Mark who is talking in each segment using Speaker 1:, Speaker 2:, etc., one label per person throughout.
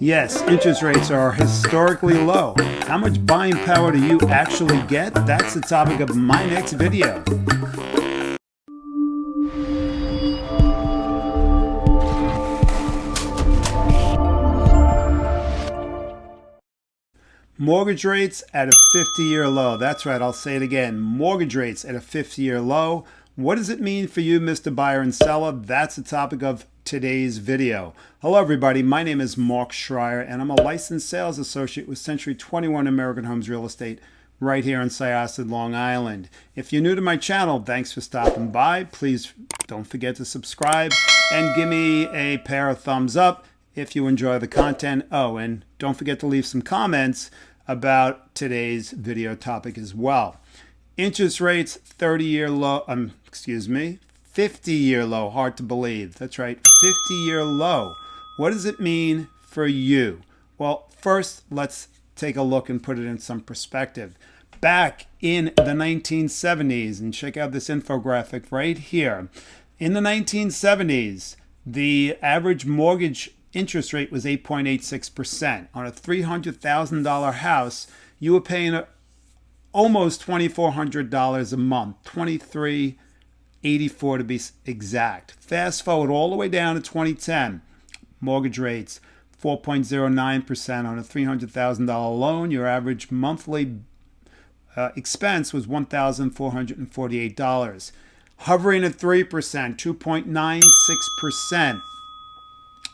Speaker 1: Yes, interest rates are historically low. How much buying power do you actually get? That's the topic of my next video. Mortgage rates at a 50 year low. That's right, I'll say it again. Mortgage rates at a 50 year low. What does it mean for you, Mr. Buyer and Seller? That's the topic of today's video. Hello, everybody. My name is Mark Schreier, and I'm a licensed sales associate with Century 21 American Homes Real Estate right here in Syosset, Long Island. If you're new to my channel, thanks for stopping by. Please don't forget to subscribe and give me a pair of thumbs up if you enjoy the content. Oh, and don't forget to leave some comments about today's video topic as well. Interest rates 30 year low, um, excuse me, 50 year low, hard to believe. That's right, 50 year low. What does it mean for you? Well, first, let's take a look and put it in some perspective. Back in the 1970s, and check out this infographic right here. In the 1970s, the average mortgage interest rate was 8.86%. On a $300,000 house, you were paying almost $2,400 a month, 2384 to be exact. Fast forward all the way down to 2010, mortgage rates 4.09% on a $300,000 loan. Your average monthly uh, expense was $1,448. Hovering at 3%, 2.96%.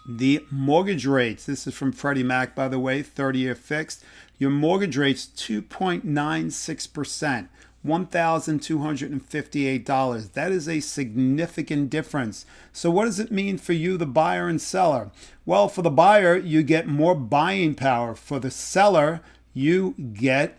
Speaker 1: The mortgage rates, this is from Freddie Mac, by the way, 30 year fixed. Your mortgage rate's 2.96%, $1,258. That is a significant difference. So, what does it mean for you, the buyer and seller? Well, for the buyer, you get more buying power. For the seller, you get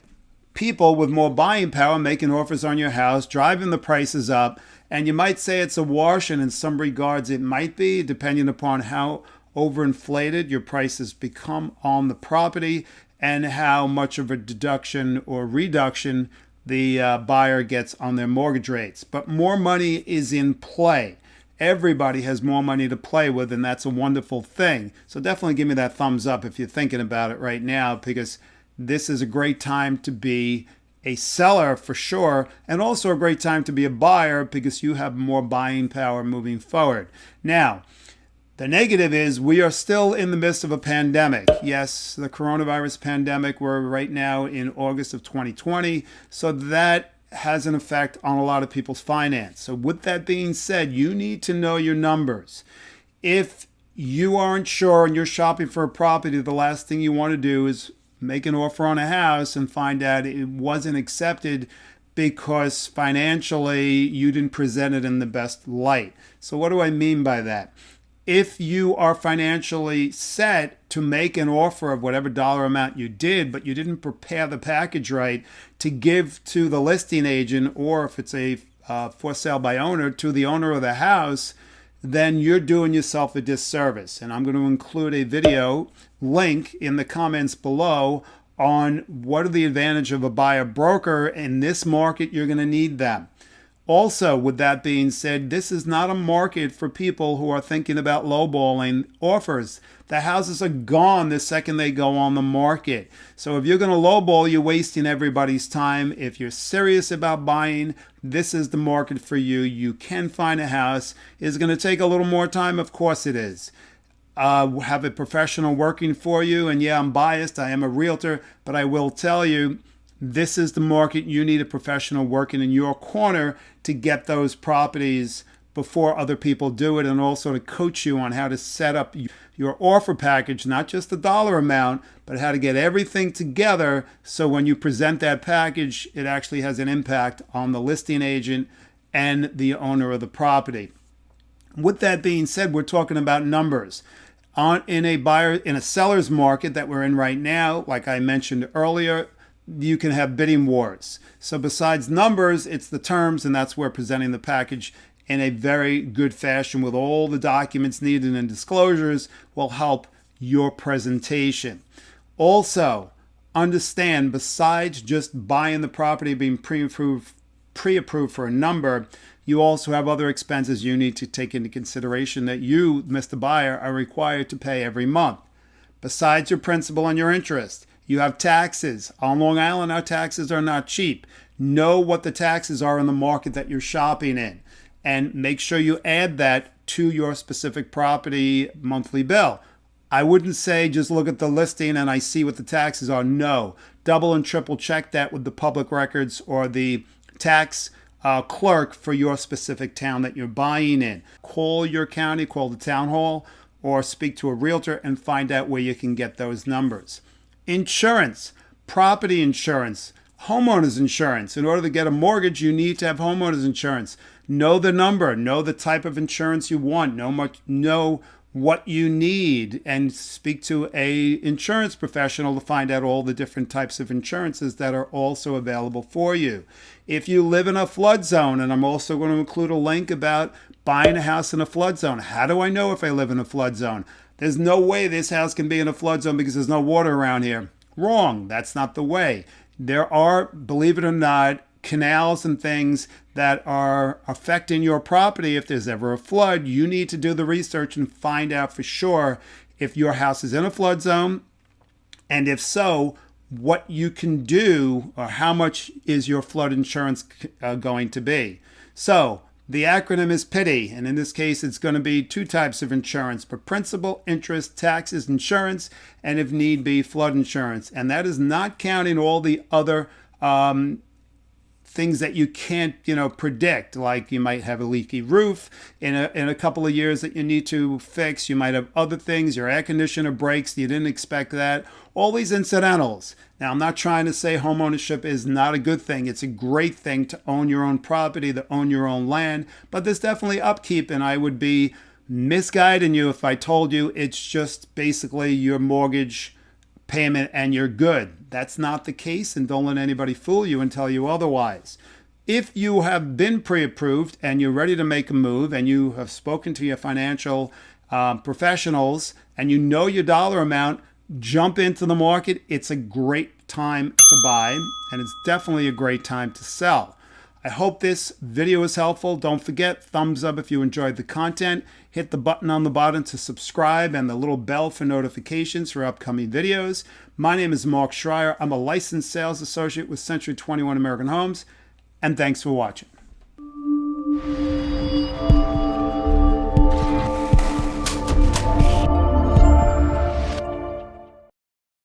Speaker 1: people with more buying power making offers on your house, driving the prices up. And you might say it's a wash, and in some regards it might be, depending upon how overinflated your prices become on the property and how much of a deduction or reduction the uh, buyer gets on their mortgage rates. But more money is in play. Everybody has more money to play with, and that's a wonderful thing. So definitely give me that thumbs up if you're thinking about it right now, because this is a great time to be a seller for sure, and also a great time to be a buyer because you have more buying power moving forward. Now, the negative is we are still in the midst of a pandemic. Yes, the coronavirus pandemic, we're right now in August of 2020. So that has an effect on a lot of people's finance. So with that being said, you need to know your numbers. If you aren't sure and you're shopping for a property, the last thing you want to do is make an offer on a house and find out it wasn't accepted because financially you didn't present it in the best light. So what do I mean by that? If you are financially set to make an offer of whatever dollar amount you did, but you didn't prepare the package right to give to the listing agent, or if it's a uh, for sale by owner, to the owner of the house, then you're doing yourself a disservice. And I'm going to include a video link in the comments below on what are the advantage of a buyer broker. In this market, you're going to need them. Also, with that being said, this is not a market for people who are thinking about lowballing offers. The houses are gone the second they go on the market. So if you're going to lowball, you're wasting everybody's time. If you're serious about buying, this is the market for you. You can find a house. Is going to take a little more time? Of course it is. Uh, have a professional working for you. And yeah, I'm biased. I am a realtor, but I will tell you, this is the market you need a professional working in your corner to get those properties before other people do it and also to coach you on how to set up your offer package, not just the dollar amount, but how to get everything together so when you present that package, it actually has an impact on the listing agent and the owner of the property. With that being said, we're talking about numbers. On, in a buyer in a seller's market that we're in right now, like I mentioned earlier, you can have bidding wars. So besides numbers, it's the terms, and that's where presenting the package in a very good fashion with all the documents needed and disclosures will help your presentation. Also, understand besides just buying the property being pre-approved pre-approved for a number, you also have other expenses you need to take into consideration that you, Mr. Buyer, are required to pay every month. besides your principal and your interest. You have taxes. On Long Island, our taxes are not cheap. Know what the taxes are in the market that you're shopping in and make sure you add that to your specific property monthly bill. I wouldn't say just look at the listing and I see what the taxes are. No, double and triple check that with the public records or the tax uh, clerk for your specific town that you're buying in. Call your county, call the town hall, or speak to a realtor and find out where you can get those numbers. Insurance, property insurance, homeowners insurance. In order to get a mortgage, you need to have homeowners insurance. Know the number, know the type of insurance you want, know much know what you need and speak to a insurance professional to find out all the different types of insurances that are also available for you. If you live in a flood zone, and I'm also going to include a link about buying a house in a flood zone. How do I know if I live in a flood zone? There's no way this house can be in a flood zone because there's no water around here. Wrong. That's not the way. There are, believe it or not, canals and things that are affecting your property, if there's ever a flood, you need to do the research and find out for sure if your house is in a flood zone. And if so, what you can do or how much is your flood insurance uh, going to be. So the acronym is PITI, and in this case, it's going to be two types of insurance for principal, interest, taxes, insurance, and if need be, flood insurance. And that is not counting all the other um, things that you can't, you know, predict. Like you might have a leaky roof in a, in a couple of years that you need to fix. You might have other things. Your air conditioner breaks. You didn't expect that. All these incidentals. Now, I'm not trying to say homeownership is not a good thing. It's a great thing to own your own property, to own your own land, but there's definitely upkeep, and I would be misguiding you if I told you it's just basically your mortgage payment and you're good. That's not the case, and don't let anybody fool you and tell you otherwise. If you have been pre approved and you're ready to make a move and you have spoken to your financial uh, professionals and you know your dollar amount, jump into the market. It's a great time to buy, and it's definitely a great time to sell. I hope this video is helpful. Don't forget, thumbs up if you enjoyed the content. Hit the button on the bottom to subscribe and the little bell for notifications for upcoming videos. My name is Mark Schreier. I'm a licensed sales associate with Century 21 American Homes, and thanks for watching.